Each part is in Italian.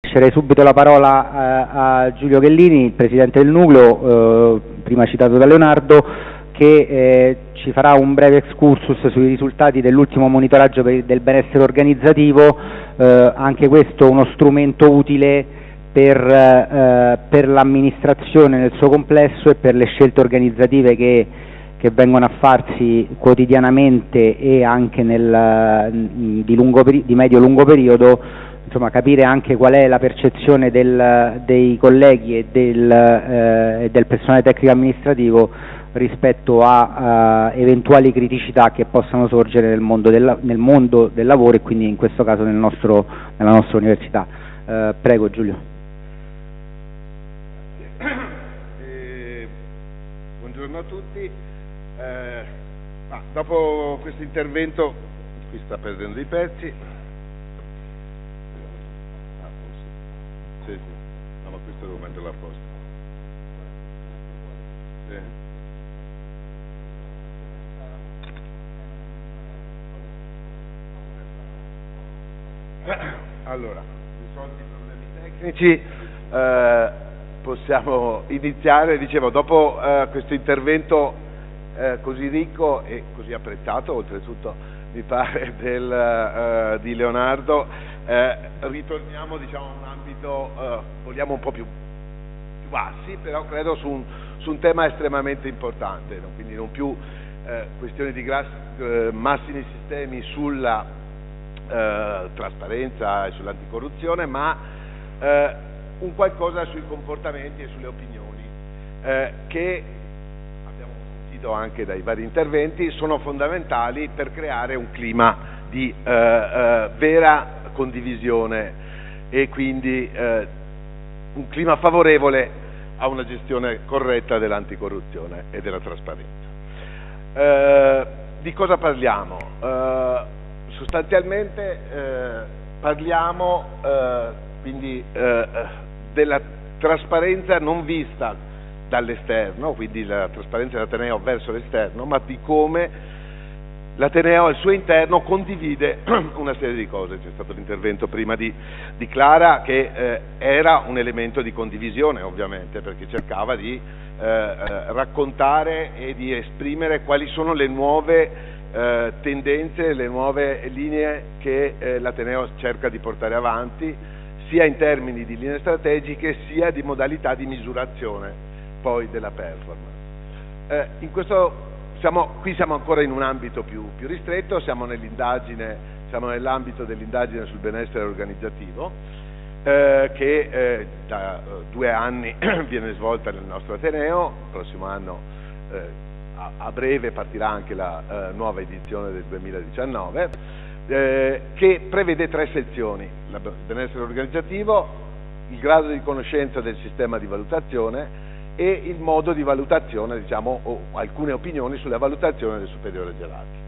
Lascerei subito la parola a, a Giulio Ghellini, Presidente del Nucleo, eh, prima citato da Leonardo, che eh, ci farà un breve excursus sui risultati dell'ultimo monitoraggio del benessere organizzativo, eh, anche questo uno strumento utile per, eh, per l'amministrazione nel suo complesso e per le scelte organizzative che, che vengono a farsi quotidianamente e anche nel, di, lungo, di medio-lungo periodo insomma, capire anche qual è la percezione del, dei colleghi e del, eh, del, personale tecnico amministrativo rispetto a, a, eventuali criticità che possano sorgere nel mondo, del, nel mondo, del, lavoro e quindi in questo caso nel nostro, nella nostra università. Eh, prego Giulio. Eh, buongiorno a tutti. Eh, dopo questo intervento, qui sta perdendo i pezzi, Sì, sì. No, ma questo devo metterlo a posto. Sì. Allora, risolti i problemi tecnici, eh, possiamo iniziare, dicevo, dopo eh, questo intervento eh, così ricco e così apprezzato, oltretutto mi pare, del, eh, di Leonardo, eh, ritorniamo diciamo, a un ambito, eh, vogliamo un po' più, più, bassi, però credo su un, su un tema estremamente importante, no? quindi non più eh, questioni di grassi, eh, massimi sistemi sulla eh, trasparenza e sull'anticorruzione, ma eh, un qualcosa sui comportamenti e sulle opinioni che abbiamo sentito anche dai vari interventi sono fondamentali per creare un clima di vera condivisione e quindi eh, un clima favorevole a una gestione corretta dell'anticorruzione e della trasparenza. Eh, di cosa parliamo? Eh, sostanzialmente eh, parliamo eh, quindi eh, della trasparenza non vista dall'esterno, quindi la trasparenza dell'Ateneo verso l'esterno, ma di come l'Ateneo al suo interno condivide una serie di cose, c'è stato l'intervento prima di, di Clara che eh, era un elemento di condivisione ovviamente perché cercava di eh, eh, raccontare e di esprimere quali sono le nuove eh, tendenze, le nuove linee che eh, l'Ateneo cerca di portare avanti sia in termini di linee strategiche sia di modalità di misurazione poi della performance. Eh, in questo siamo, qui siamo ancora in un ambito più, più ristretto, siamo nell'ambito dell'indagine sul benessere organizzativo eh, che eh, da eh, due anni viene svolta nel nostro Ateneo, il prossimo anno eh, a, a, breve partirà anche la eh, nuova edizione del 2019, eh, che prevede tre sezioni, il benessere organizzativo, il grado di conoscenza del sistema di valutazione e il modo di valutazione, diciamo, o alcune opinioni sulla valutazione del superiore gerarchico.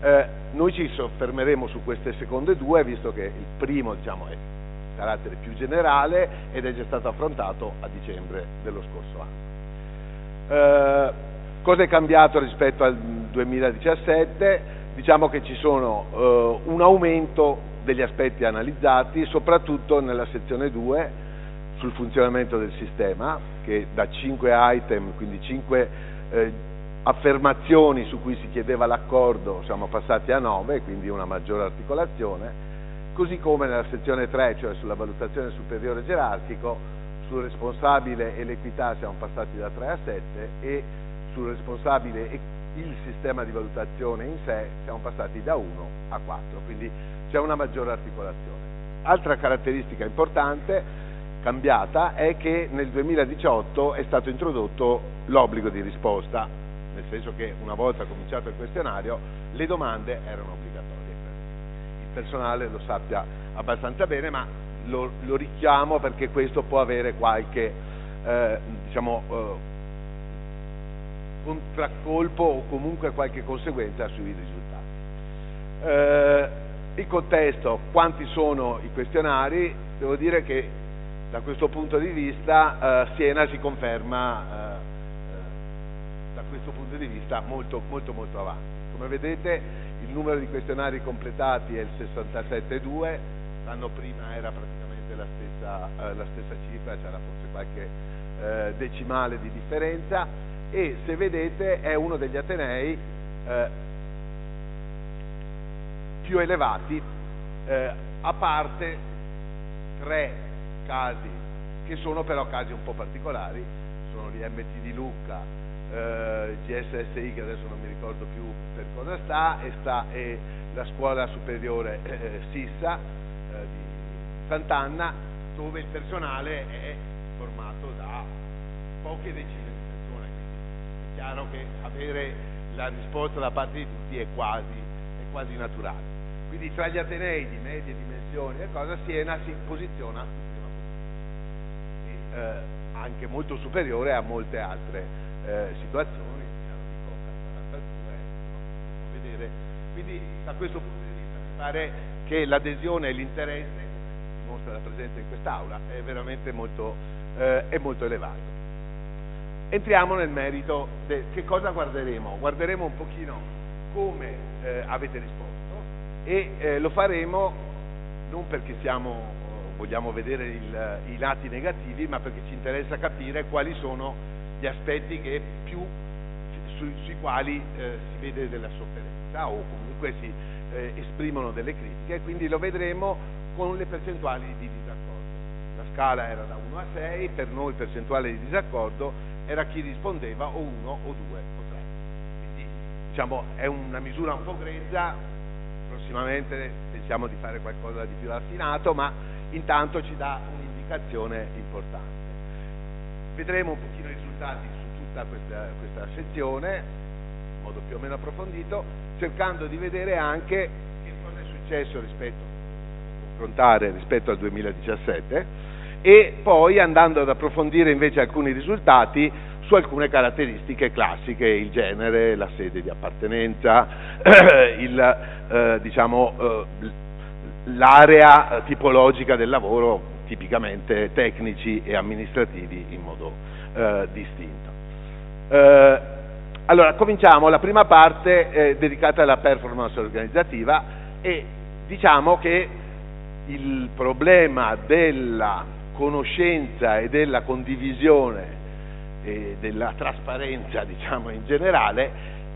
Eh, noi ci soffermeremo su queste seconde due, visto che il primo diciamo, è di carattere più generale ed è già stato affrontato a dicembre dello scorso anno. Eh, cosa è cambiato rispetto al 2017? Diciamo che ci sono eh, un aumento degli aspetti analizzati, soprattutto nella sezione 2, sul funzionamento del sistema, che da 5 item, quindi 5 eh, affermazioni su cui si chiedeva l'accordo, siamo passati a 9, quindi una maggiore articolazione, così come nella sezione 3, cioè sulla valutazione superiore gerarchico, sul responsabile e l'equità siamo passati da 3 a 7 e sul responsabile e il sistema di valutazione in sé siamo passati da 1 a 4, quindi c'è una maggiore articolazione. Altra caratteristica importante cambiata è che nel 2018 è stato introdotto l'obbligo di risposta, nel senso che una volta cominciato il questionario le domande erano obbligatorie. Il personale lo sappia abbastanza bene, ma lo, lo richiamo perché questo può avere qualche eh, diciamo, eh, contraccolpo o comunque qualche conseguenza sui risultati. Eh, il contesto, quanti sono i questionari? Devo dire che da questo punto di vista eh, Siena si conferma eh, eh, da questo punto di vista molto molto molto avanti. Come vedete il numero di questionari completati è il 67,2, l'anno prima era praticamente la la, eh, la stessa cifra, c'era forse qualche eh, decimale di differenza e se vedete è uno degli Atenei eh, più elevati, a parte tre casi che sono però casi un po' particolari, sono l'IMT di Lucca, eh, GSSI che adesso non mi ricordo più per cosa sta e, sta, e la scuola superiore eh, Sissa eh, di Sant'Anna dove il personale è formato da poche decine di persone, quindi è chiaro che avere la risposta da parte di tutti è quasi, è quasi naturale. Quindi tra gli Atenei di medie dimensioni e cosa Siena si posiziona in prima posizione, e, eh, anche molto superiore a molte altre eh, situazioni, dico 42, no, vedere. Quindi da questo punto di vista mi pare che l'adesione e l'interesse, dimostra la presenza in quest'Aula, è veramente molto, eh, è molto elevato. Entriamo nel merito di che cosa guarderemo. Guarderemo un pochino come eh, avete risposto e eh, lo faremo non perché siamo, vogliamo vedere il, i lati negativi, ma perché ci interessa capire quali sono gli aspetti che più, su, sui quali eh, si vede della sofferenza o comunque si eh, esprimono delle critiche, quindi lo vedremo con le percentuali di disaccordo. La scala era da 1 a 6, per noi percentuale di disaccordo era chi rispondeva o 1 o 2 o 3. Quindi diciamo, è una misura un po' grezza, prossimamente pensiamo di fare qualcosa di più raffinato, ma intanto ci dà un'indicazione importante. Vedremo un pochino i risultati su tutta questa, questa sezione, in modo più o meno approfondito, cercando di vedere anche che cosa è successo rispetto, confrontare rispetto al 2017 e poi andando ad approfondire invece alcuni risultati su alcune caratteristiche classiche, il genere, la sede di appartenenza, il, eh, diciamo, eh, l'area tipologica del lavoro, tipicamente tecnici e amministrativi in modo eh, distinto. Eh, allora, cominciamo, la prima parte è dedicata alla performance organizzativa e diciamo che il problema della conoscenza e della condivisione e della trasparenza diciamo in generale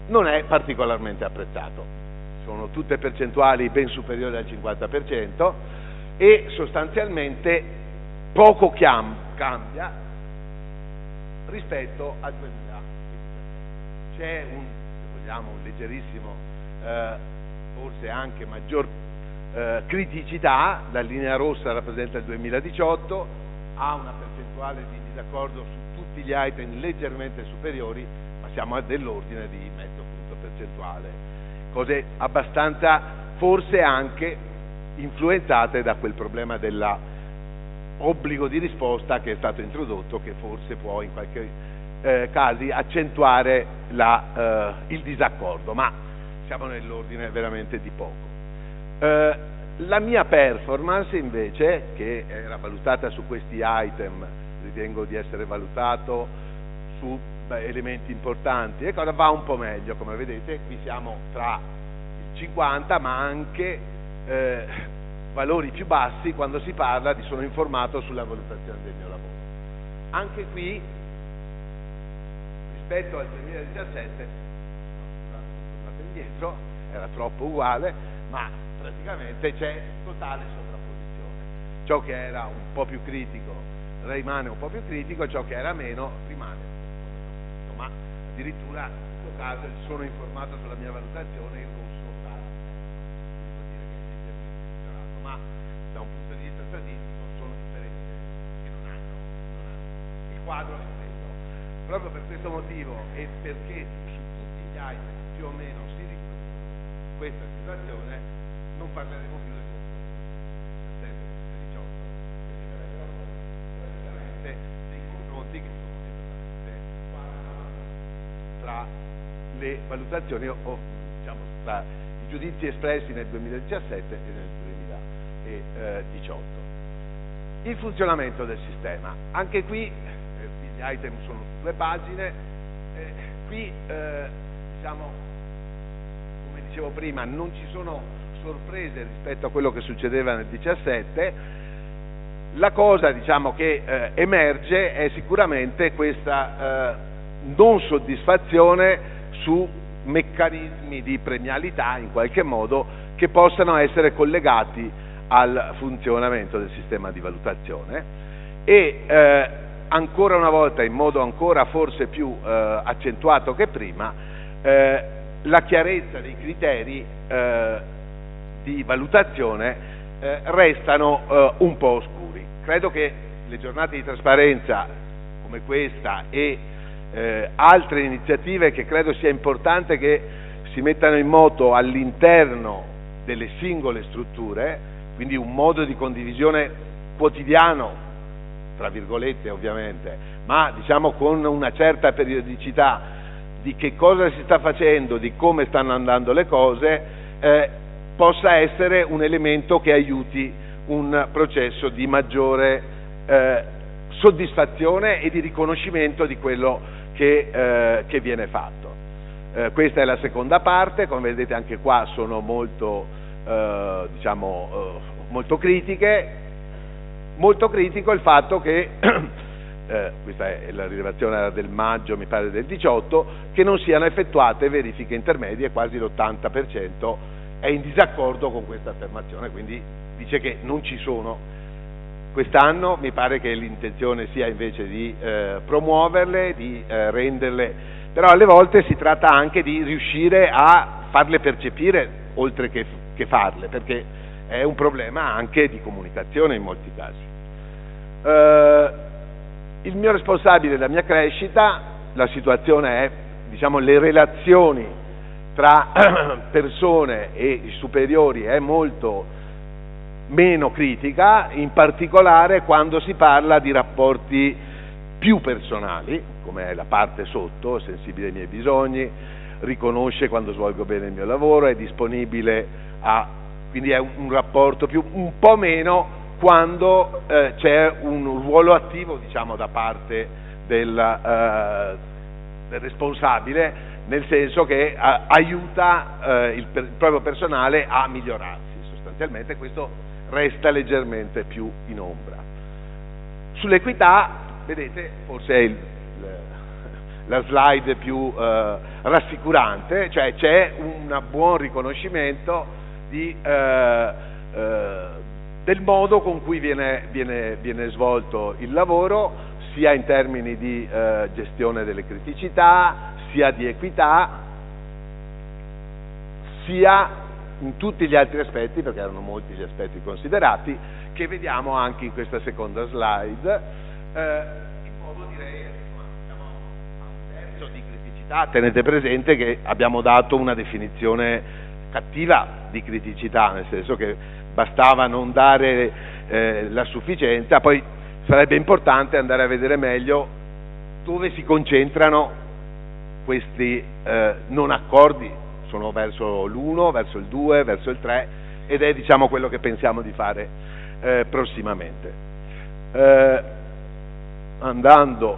non è particolarmente apprezzato. Sono tutte percentuali ben superiori al 50% e sostanzialmente poco cambia rispetto al 2000. C'è un, vogliamo, un leggerissimo, eh, forse anche maggior eh, criticità, la linea rossa rappresenta il 2018, ha una percentuale di disaccordo su tutti gli item leggermente superiori, ma siamo dell'ordine di mezzo punto percentuale, cose abbastanza forse anche influenzate da quel problema dell'obbligo di risposta che è stato introdotto, che forse può in qualche eh, casi accentuare la, eh, il disaccordo, ma siamo nell'ordine veramente di poco. Eh, la mia performance invece, che era valutata su questi item, ritengo di essere valutato su elementi importanti, ecco, va un po' meglio, come vedete, qui siamo tra il 50 ma anche eh, valori più bassi quando si parla di sono informato sulla valutazione del mio lavoro. Anche qui, rispetto al 2017, no, scusate, indietro, era troppo uguale, ma praticamente c'è totale sovrapposizione. Ciò che era un po' più critico rimane un po' più critico, ciò che era meno rimane un po' meno critico, ma addirittura in questo caso sono informato sulla mia valutazione in è leggermente migliorato, ma da un punto di vista statistico sono differenze che non hanno, non hanno. il quadro è questo. Proprio per questo motivo e perché su tutti gli item più o meno si riproduce questa situazione, non parleremo più del settembre 2018, che si sarebbero praticamente dei confronti che sono tra le valutazioni o diciamo tra i giudizi espressi nel 2017 e nel 2018. Il funzionamento del sistema. Anche qui eh, gli item sono due pagine, eh, qui eh, diciamo, come dicevo prima, non ci sono sorprese rispetto a quello che succedeva nel 17, La cosa diciamo, che eh, emerge è sicuramente questa eh, non soddisfazione su meccanismi di premialità in qualche modo che possano essere collegati al funzionamento del sistema di valutazione e eh, ancora una volta in modo ancora forse più eh, accentuato che prima eh, la chiarezza dei criteri eh, di valutazione eh, restano eh, un po' oscuri. Credo che le giornate di trasparenza come questa e eh, altre iniziative che credo sia importante che si mettano in moto all'interno delle singole strutture, quindi un modo di condivisione quotidiano, tra virgolette ovviamente, ma diciamo con una certa periodicità di che cosa si sta facendo, di come stanno andando le cose, eh, possa essere un elemento che aiuti un processo di maggiore eh, soddisfazione e di riconoscimento di quello che, eh, che viene fatto. Eh, questa è la seconda parte, come vedete anche qua sono molto, eh, diciamo, eh, molto critiche, molto critico il fatto che eh, questa è la rilevazione del maggio, mi pare del 18, che non siano effettuate verifiche intermedie, quasi l'80% è in disaccordo con questa affermazione, quindi dice che non ci sono. Quest'anno mi pare che l'intenzione sia invece di eh, promuoverle, di eh, renderle, però alle volte si tratta anche di riuscire a farle percepire oltre che, che farle, perché è un problema anche di comunicazione in molti casi. Eh, il mio responsabile della mia crescita, la situazione è, diciamo, le relazioni tra persone e superiori è molto meno critica, in particolare quando si parla di rapporti più personali, come la parte sotto, sensibile ai miei bisogni, riconosce quando svolgo bene il mio lavoro, è disponibile a, quindi è un, rapporto più, un po' meno quando eh, c'è un ruolo attivo diciamo, da parte del, eh, del, responsabile, nel senso che eh, aiuta eh, il, il, proprio personale a migliorarsi. Sostanzialmente questo resta leggermente più in ombra. Sull'equità, vedete, forse è il, la slide più eh, rassicurante, cioè c'è un buon riconoscimento di eh, del modo con cui viene, viene, viene svolto il lavoro, sia in termini di eh, gestione delle criticità, sia di equità, sia in tutti gli altri aspetti, perché erano molti gli aspetti considerati, che vediamo anche in questa seconda slide, eh, in modo direi diciamo, a un terzo di criticità. Tenete presente che abbiamo dato una definizione cattiva di criticità, nel senso che bastava non dare eh, la sufficienza, poi sarebbe importante andare a vedere meglio dove si concentrano questi eh, non accordi, sono verso l'1, verso il 2, verso il 3 ed è diciamo quello che pensiamo di fare eh, prossimamente. Eh, andando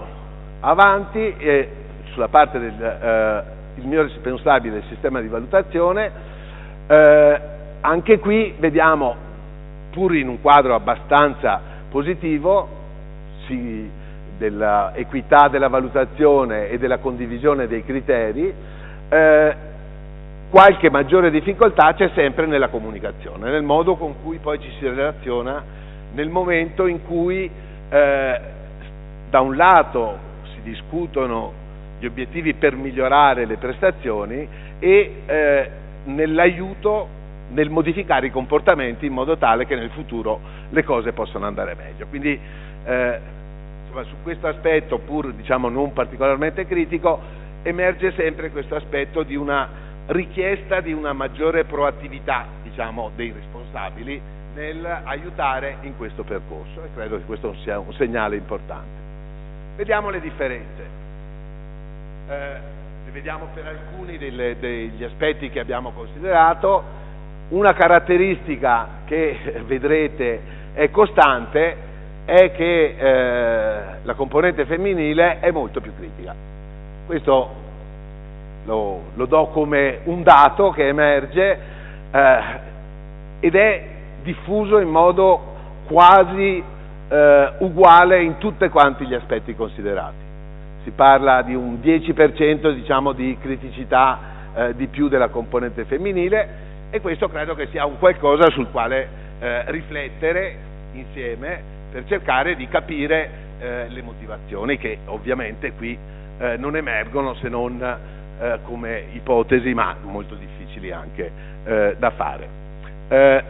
avanti, sulla parte del eh, mio responsabile del sistema di valutazione, eh, anche qui vediamo, pur in un quadro abbastanza positivo, sì, dell'equità della valutazione e della condivisione dei criteri, eh, qualche maggiore difficoltà c'è sempre nella comunicazione, nel modo con cui poi ci si relaziona nel momento in cui eh, da un lato si discutono gli obiettivi per migliorare le prestazioni e eh, nell'aiuto nel modificare i comportamenti in modo tale che nel futuro le cose possano andare meglio. Quindi eh, insomma, su questo aspetto, pur diciamo, non particolarmente critico, emerge sempre questo aspetto di una richiesta di una maggiore proattività diciamo, dei responsabili nel aiutare in questo percorso e credo che questo sia un segnale importante. Vediamo le differenze. Eh, vediamo per alcuni delle, degli aspetti che abbiamo considerato. Una caratteristica che vedrete è costante è che eh, la componente femminile è molto più critica. Questo lo, lo do come un dato che emerge eh, ed è diffuso in modo quasi eh, uguale in tutti quanti gli aspetti considerati. Si parla di un 10% diciamo, di criticità eh, di più della componente femminile e questo credo che sia un qualcosa sul quale eh, riflettere insieme per cercare di capire eh, le motivazioni che ovviamente qui eh, non emergono se non eh, come ipotesi ma molto difficili anche eh, da fare. Eh,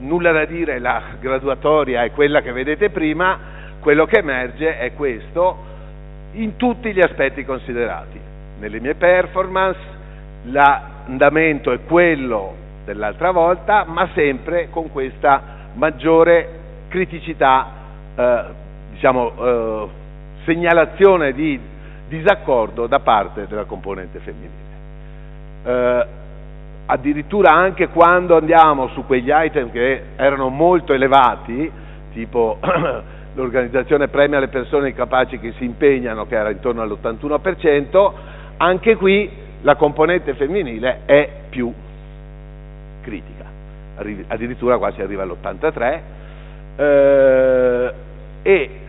nulla da dire, la graduatoria è quella che vedete prima, quello che emerge è questo in tutti gli aspetti considerati. Nelle mie performance l'andamento è quello dell'altra volta, ma sempre con questa maggiore criticità, eh, diciamo, eh, segnalazione di disaccordo da parte della componente femminile. Eh, addirittura anche quando andiamo su quegli item che erano molto elevati, tipo l'organizzazione premia le persone capaci che si impegnano, che era intorno all'81%, anche qui la componente femminile è più critica, addirittura quasi arriva all'83%, eh, e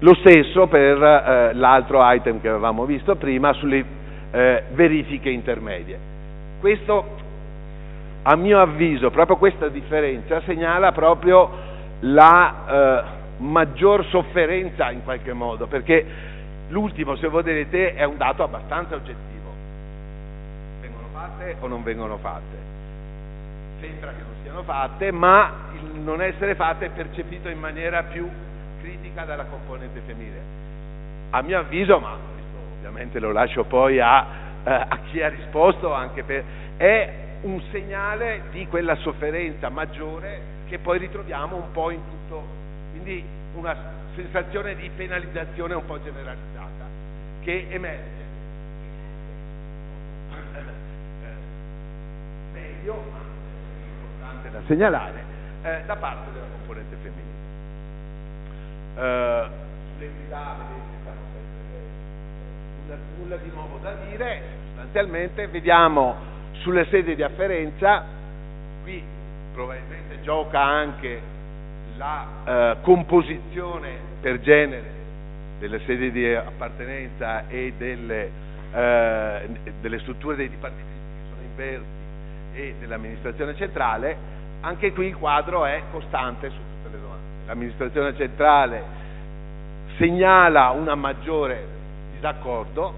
lo stesso per eh, l'altro item che avevamo visto prima sulle eh, verifiche intermedie. Questo, a mio avviso, proprio questa differenza segnala proprio la eh, maggior sofferenza in qualche modo, perché l'ultimo, se voi vedete, è un dato abbastanza oggettivo. Vengono fatte o non vengono fatte? Sembra che non siano fatte, ma il non essere fatte è percepito in maniera più critica dalla componente femminile. A mio avviso, ma ovviamente lo lascio poi a, eh, a chi ha risposto, per, è un segnale di quella sofferenza maggiore che poi ritroviamo un po' in tutto, quindi una sensazione di penalizzazione un po' generalizzata che emerge. Meglio, importante da segnalare, eh, da parte della componente femminile. Eh, nulla di nuovo da dire, sostanzialmente vediamo sulle sedi di afferenza, qui probabilmente gioca anche la eh, composizione per genere delle sedi di appartenenza e delle, eh, delle strutture dei dipartimenti che sono inversi e dell'amministrazione centrale, anche qui il quadro è costante su. L'amministrazione centrale segnala un maggiore disaccordo,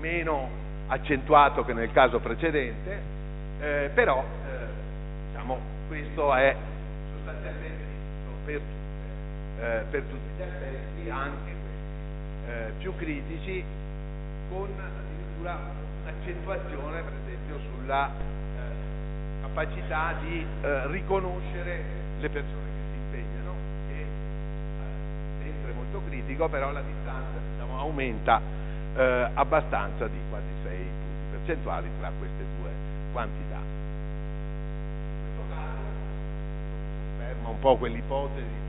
meno accentuato che nel caso precedente, eh, però eh, diciamo, questo è sostanzialmente per, eh, per tutti gli aspetti, anche eh, più critici, con addirittura un'accentuazione per esempio sulla eh, capacità di eh, riconoscere le persone che si impegnano, che molto critico, però la distanza diciamo, aumenta eh, abbastanza di quasi 6 punti percentuali tra queste due quantità. In questo caso conferma un po' quell'ipotesi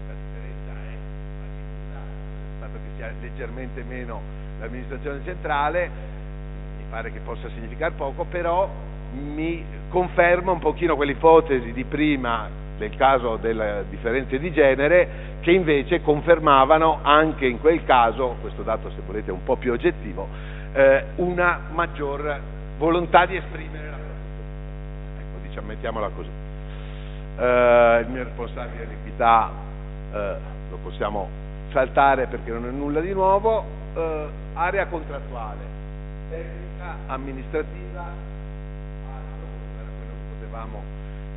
fatto che sia leggermente meno l'amministrazione centrale, mi pare che possa significare poco, però mi conferma un pochino quell'ipotesi di prima del caso delle differenze di genere che invece confermavano anche in quel caso, questo dato se volete è un po' più oggettivo, eh, una maggior volontà di esprimere la propria ecco, diciamo, mettiamola così. Eh, il mio responsabile di equità eh, lo possiamo saltare perché non è nulla di nuovo, eh, area contrattuale, tecnica, amministrativa, altro, quello che potevamo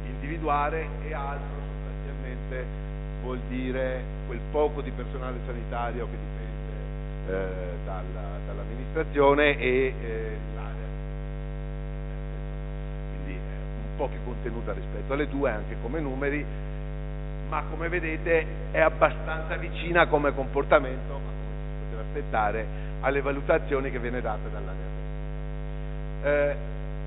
individuare e altro sostanzialmente vuol dire quel poco di personale sanitario che dipende eh, dalla, dall'amministrazione e eh, l'area. Quindi un po' più contenuta rispetto alle due anche come numeri, ma come vedete è abbastanza vicina come comportamento, ma come si poteva aspettare, alle valutazioni che viene date dall'area. Eh,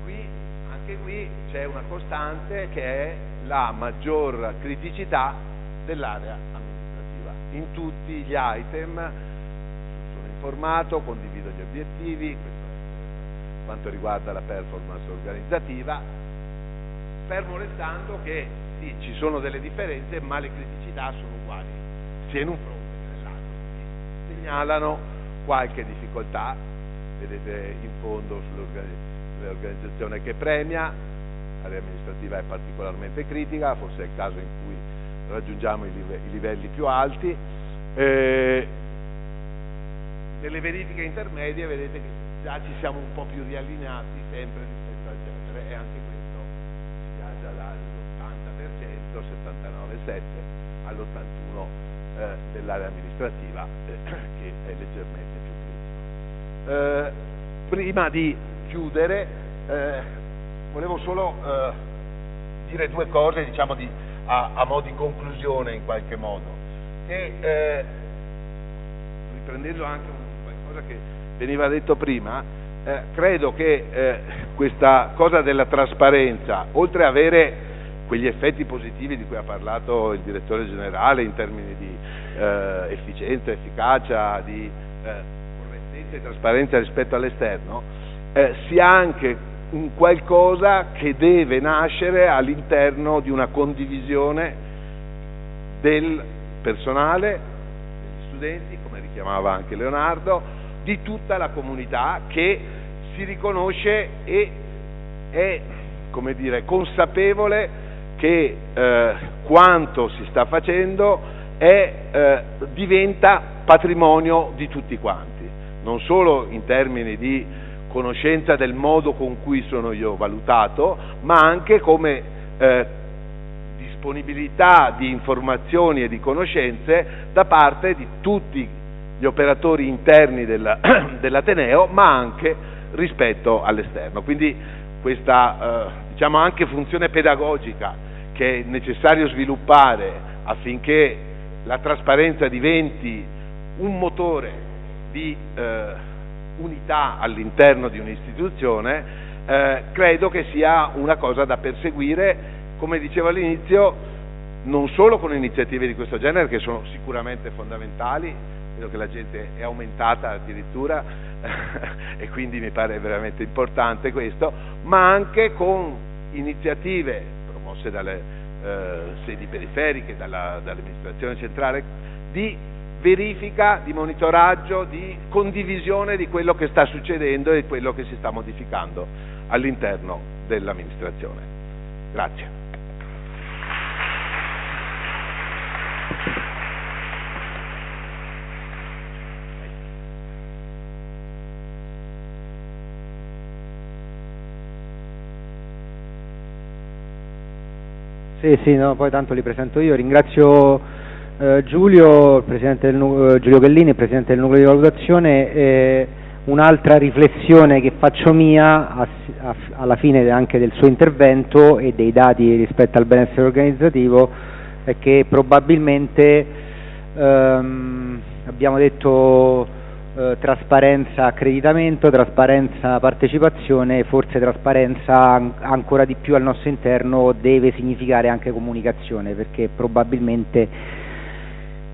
qui, anche qui c'è una costante che è la maggior criticità dell'area amministrativa. In tutti gli item sono informato, condivido gli obiettivi, questo è quanto riguarda la performance organizzativa, fermo restando che studenti ci sono delle differenze, ma le criticità sono uguali, sia in un fronte che nell'altro. Segnalano qualche difficoltà, vedete in fondo sull'organizzazione che premia, l'area amministrativa è particolarmente critica, forse è il caso in cui raggiungiamo i, livelli più alti. Eh, nelle verifiche intermedie vedete che già ci siamo un po' più riallineati sempre rispetto al genere e anche questo si viaggia dall'80%, 79,7 all'81% eh, dell'area amministrativa eh, che è leggermente più critica. Eh, prima di chiudere eh, volevo solo eh, dire due cose diciamo di, a, a mo' di conclusione in qualche modo. Che eh, riprendendo anche qualcosa che veniva detto prima, eh, credo che eh, questa cosa della trasparenza, oltre ad avere quegli effetti positivi di cui ha parlato il direttore generale in termini di eh, efficienza, efficacia, di eh, correttezza e trasparenza rispetto all'esterno, eh, sia anche un qualcosa che deve nascere all'interno di una condivisione del personale, degli studenti, come richiamava anche Leonardo, di tutta la comunità che si riconosce e è come dire, consapevole che eh, quanto si sta facendo è, eh, diventa patrimonio di tutti quanti, non solo in termini di conoscenza del modo con cui sono io valutato, ma anche come eh, disponibilità di informazioni e di conoscenze da parte di tutti gli operatori interni della, dell'Ateneo, ma anche rispetto all'esterno. Quindi questa eh, diciamo anche funzione pedagogica che è necessario sviluppare affinché la trasparenza diventi un motore di eh, unità all'interno di un'istituzione, eh, credo che sia una cosa da perseguire, come dicevo all'inizio, non solo con iniziative di questo genere che sono sicuramente fondamentali, vedo che la gente è aumentata addirittura e quindi mi pare veramente importante questo, ma anche con iniziative promosse dalle eh, sedi periferiche, dalla, dall'amministrazione centrale, di verifica, di monitoraggio, di condivisione di quello che sta succedendo e di quello che si sta modificando all'interno dell'amministrazione. Grazie. Sì, sì, no, poi tanto li presento io. Ringrazio Giulio, del, eh, Giulio Gallini, Presidente del Nucleo di Valutazione. Eh, un'altra riflessione che faccio mia a, a, alla fine anche del suo intervento e dei dati rispetto al benessere organizzativo è che probabilmente ehm, abbiamo detto eh, trasparenza accreditamento, trasparenza partecipazione, forse trasparenza an ancora di più al nostro interno deve significare anche comunicazione perché probabilmente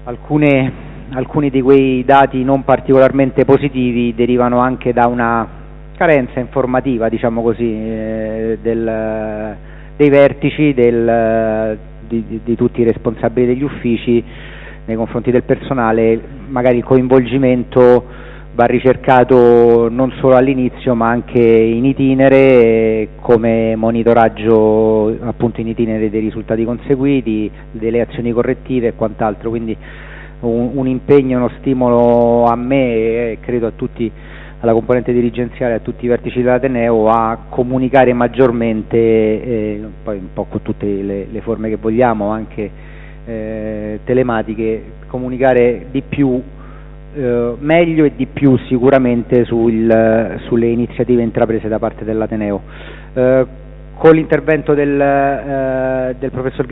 alcune, alcuni di quei dati non particolarmente positivi derivano anche da una carenza informativa, diciamo così, eh, del, dei vertici, del, di, di, tutti i responsabili degli uffici nei confronti del personale, magari il coinvolgimento va ricercato non solo all'inizio ma anche in itinere come monitoraggio appunto in itinere dei risultati conseguiti, delle azioni correttive e quant'altro, quindi un, un, impegno, uno stimolo a me e credo a tutti, alla componente dirigenziale, a tutti i vertici dell'Ateneo a comunicare maggiormente, eh, poi un po' con tutte le, le forme che vogliamo, anche eh, telematiche comunicare di più, eh, meglio e di più sicuramente sul, sulle iniziative intraprese da parte dell'Ateneo. Eh, con l'intervento del, eh, del professor